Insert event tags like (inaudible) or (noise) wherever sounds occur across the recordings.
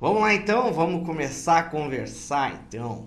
Vamos lá então, vamos começar a conversar então.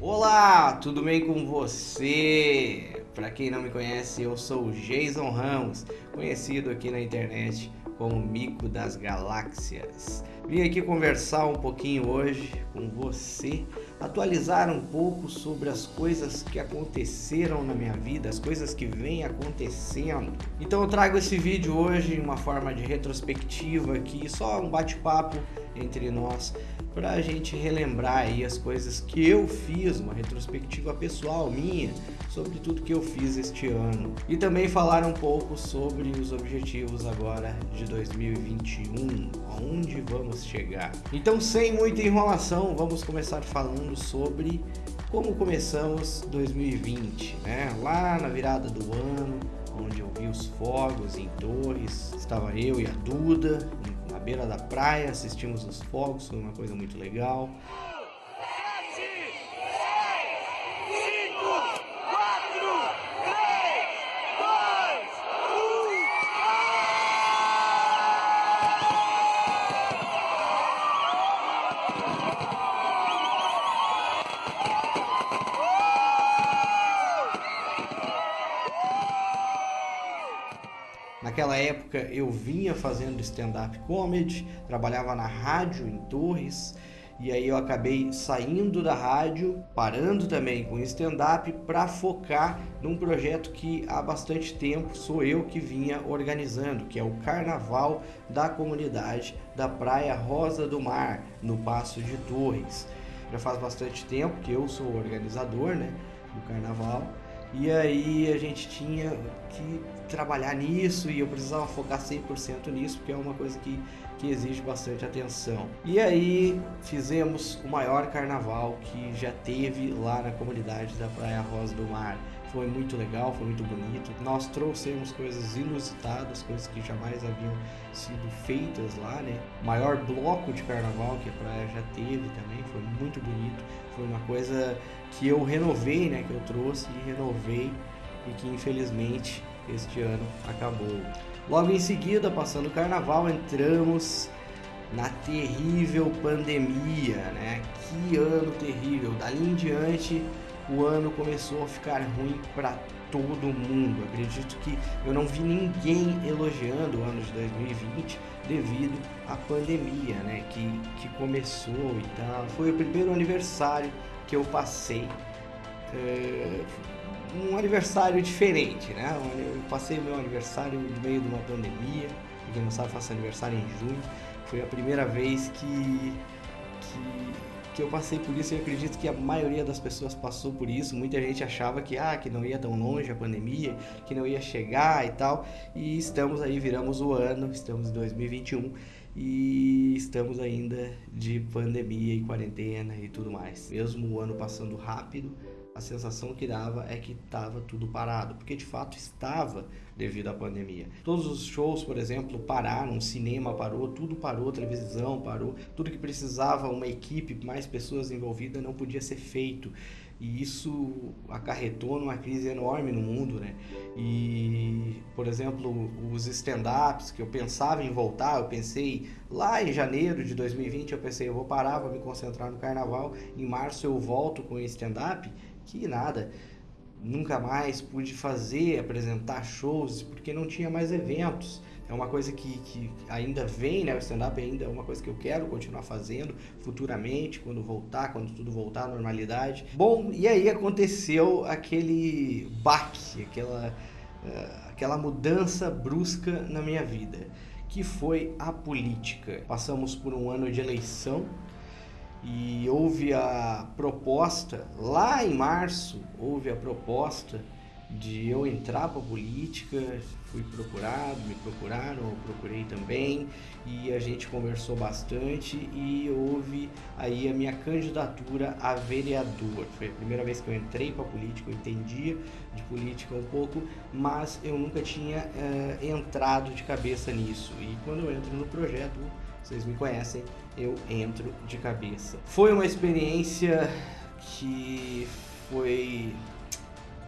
Olá, tudo bem com você? Para quem não me conhece, eu sou o Jason Ramos, conhecido aqui na internet como Mico das Galáxias. Vim aqui conversar um pouquinho hoje com você, atualizar um pouco sobre as coisas que aconteceram na minha vida, as coisas que vêm acontecendo. Então eu trago esse vídeo hoje em uma forma de retrospectiva aqui, só um bate-papo entre nós para a gente relembrar aí as coisas que eu fiz, uma retrospectiva pessoal minha sobre tudo que eu fiz este ano e também falar um pouco sobre os objetivos agora de 2021, aonde vamos chegar. Então, sem muita enrolação, vamos começar falando sobre como começamos 2020, né? Lá na virada do ano, onde eu vi os fogos em Torres, estava eu e a Duda na beira da praia, assistimos os fogos, foi uma coisa muito legal. Naquela época eu vinha fazendo stand-up comedy, trabalhava na rádio em Torres, e aí eu acabei saindo da rádio, parando também com stand-up para focar num projeto que há bastante tempo sou eu que vinha organizando, que é o Carnaval da Comunidade da Praia Rosa do Mar, no Passo de Torres. Já faz bastante tempo que eu sou organizador né, do carnaval e aí a gente tinha que trabalhar nisso e eu precisava focar 100% nisso, porque é uma coisa que, que exige bastante atenção. E aí fizemos o maior carnaval que já teve lá na comunidade da Praia Rosa do Mar. Foi muito legal, foi muito bonito. Nós trouxemos coisas inusitadas, coisas que jamais haviam sido feitas lá, né? Maior bloco de carnaval que a praia já teve também, foi muito bonito. Foi uma coisa que eu renovei, né? Que eu trouxe e renovei e que infelizmente este ano acabou. Logo em seguida, passando o carnaval, entramos na terrível pandemia, né? Que ano terrível! Dali em diante, o ano começou a ficar ruim para todo mundo. Acredito que eu não vi ninguém elogiando o ano de 2020 devido à pandemia, né? Que, que começou e tal. Foi o primeiro aniversário que eu passei. É, um aniversário diferente, né? Eu passei meu aniversário no meio de uma pandemia. Quem não sabe, faço aniversário em junho. Foi a primeira vez que, que, que eu passei por isso e acredito que a maioria das pessoas passou por isso. Muita gente achava que, ah, que não ia tão longe a pandemia, que não ia chegar e tal. E estamos aí, viramos o ano, estamos em 2021 e estamos ainda de pandemia e quarentena e tudo mais. Mesmo o ano passando rápido, a sensação que dava é que estava tudo parado, porque de fato estava devido à pandemia. Todos os shows, por exemplo, pararam, o cinema parou, tudo parou, televisão parou, tudo que precisava uma equipe, mais pessoas envolvidas não podia ser feito. E isso acarretou numa crise enorme no mundo, né? E, por exemplo, os stand-ups que eu pensava em voltar, eu pensei lá em janeiro de 2020, eu pensei, eu vou parar, vou me concentrar no carnaval, em março eu volto com stand-up que nada. Nunca mais pude fazer, apresentar shows, porque não tinha mais eventos. É uma coisa que, que ainda vem, né? O stand-up ainda é uma coisa que eu quero continuar fazendo futuramente, quando voltar, quando tudo voltar à normalidade. Bom, e aí aconteceu aquele baque, aquela, uh, aquela mudança brusca na minha vida, que foi a política. Passamos por um ano de eleição, e houve a proposta, lá em março, houve a proposta de eu entrar para a política, fui procurado, me procuraram, eu procurei também e a gente conversou bastante e houve aí a minha candidatura a vereador. Foi a primeira vez que eu entrei para a política, eu entendia de política um pouco, mas eu nunca tinha uh, entrado de cabeça nisso. E quando eu entro no projeto, vocês me conhecem, eu entro de cabeça. Foi uma experiência que foi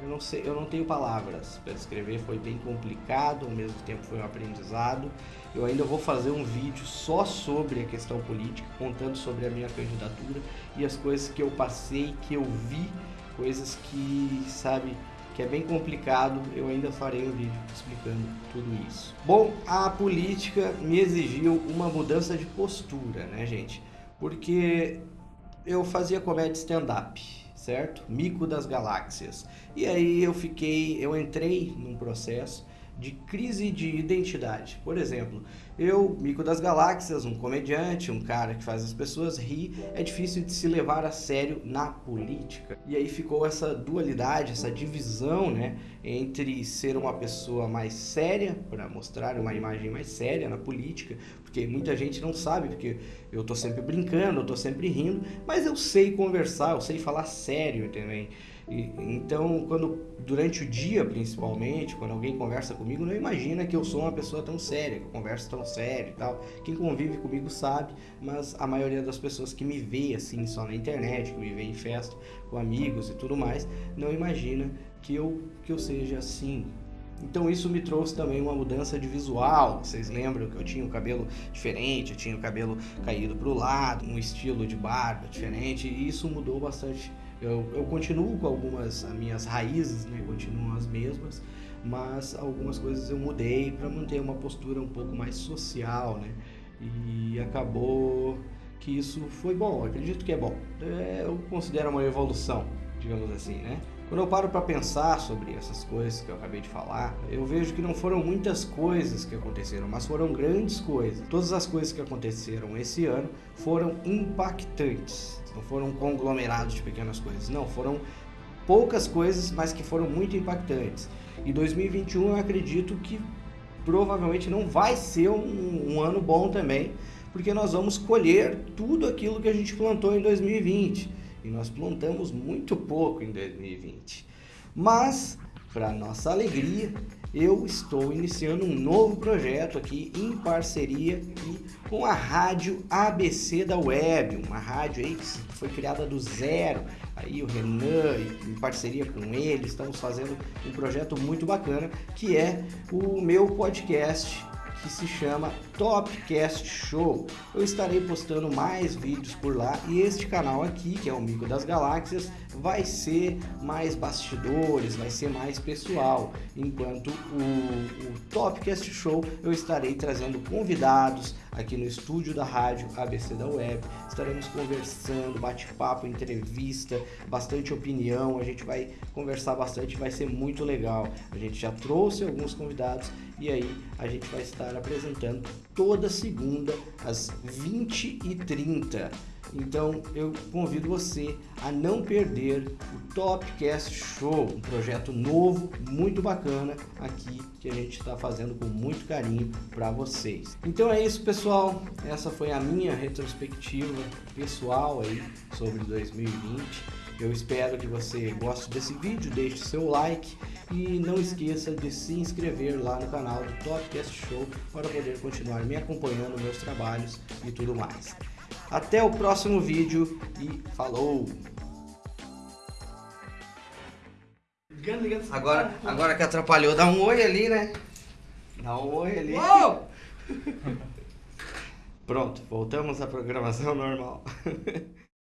eu não sei, eu não tenho palavras para descrever, foi bem complicado, ao mesmo tempo foi um aprendizado. Eu ainda vou fazer um vídeo só sobre a questão política, contando sobre a minha candidatura e as coisas que eu passei, que eu vi, coisas que, sabe, que é bem complicado, eu ainda farei um vídeo explicando tudo isso. Bom, a política me exigiu uma mudança de postura, né, gente? Porque eu fazia comédia stand-up, certo? Mico das galáxias. E aí eu fiquei, eu entrei num processo de crise de identidade. Por exemplo, eu, Mico das Galáxias, um comediante, um cara que faz as pessoas rir, é difícil de se levar a sério na política. E aí ficou essa dualidade, essa divisão, né, entre ser uma pessoa mais séria, para mostrar uma imagem mais séria na política, porque muita gente não sabe, porque eu tô sempre brincando, eu tô sempre rindo, mas eu sei conversar, eu sei falar sério também. E, então, quando durante o dia, principalmente, quando alguém conversa comigo, não imagina que eu sou uma pessoa tão séria, que eu converso tão sério e tal. Quem convive comigo sabe, mas a maioria das pessoas que me vê assim só na internet, que me vê em festa com amigos e tudo mais, não imagina que eu que eu seja assim. Então isso me trouxe também uma mudança de visual. Vocês lembram que eu tinha o cabelo diferente, eu tinha o cabelo caído para o lado, um estilo de barba diferente, e isso mudou bastante eu, eu continuo com algumas, as minhas raízes, né, continuam as mesmas, mas algumas coisas eu mudei para manter uma postura um pouco mais social, né? E acabou que isso foi bom, acredito que é bom. É, eu considero uma evolução, digamos assim, né? Quando eu paro para pensar sobre essas coisas que eu acabei de falar, eu vejo que não foram muitas coisas que aconteceram, mas foram grandes coisas. Todas as coisas que aconteceram esse ano foram impactantes não foram conglomerados de pequenas coisas, não, foram poucas coisas, mas que foram muito impactantes. E 2021 eu acredito que provavelmente não vai ser um, um ano bom também, porque nós vamos colher tudo aquilo que a gente plantou em 2020. E nós plantamos muito pouco em 2020. Mas, para nossa alegria, eu estou iniciando um novo projeto aqui em parceria aqui com a rádio ABC da Web, uma rádio aí que foi criada do zero. Aí o Renan, em parceria com ele, estamos fazendo um projeto muito bacana que é o meu podcast que se chama Topcast Show. Eu estarei postando mais vídeos por lá e este canal aqui, que é o Mico das Galáxias, vai ser mais bastidores, vai ser mais pessoal, enquanto o, o Topcast Show eu estarei trazendo convidados aqui no estúdio da rádio ABC da Web. Estaremos conversando, bate-papo, entrevista, bastante opinião. A gente vai conversar bastante, vai ser muito legal. A gente já trouxe alguns convidados e aí a gente vai estar apresentando toda segunda às 20h30. Então eu convido você a não perder o Topcast Show, um projeto novo, muito bacana aqui que a gente está fazendo com muito carinho para vocês. Então é isso, pessoal. Essa foi a minha retrospectiva pessoal aí sobre 2020. Eu espero que você goste desse vídeo, deixe seu like e não esqueça de se inscrever lá no canal do Topcast Show para poder continuar me acompanhando meus trabalhos e tudo mais. Até o próximo vídeo e falou! Agora, agora que atrapalhou, dá um oi ali, né? Dá um oi ali. (laughs) Pronto, voltamos à programação normal. (laughs)